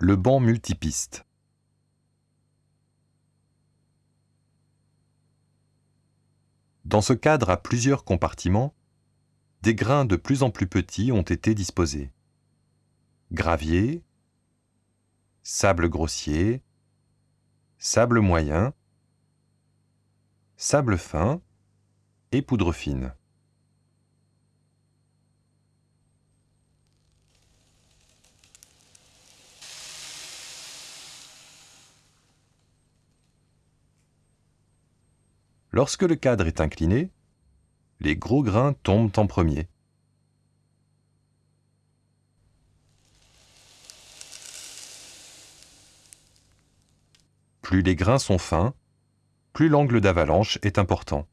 Le banc multipiste. Dans ce cadre à plusieurs compartiments, des grains de plus en plus petits ont été disposés. Gravier, sable grossier, sable moyen, sable fin et poudre fine. Lorsque le cadre est incliné, les gros grains tombent en premier. Plus les grains sont fins, plus l'angle d'avalanche est important.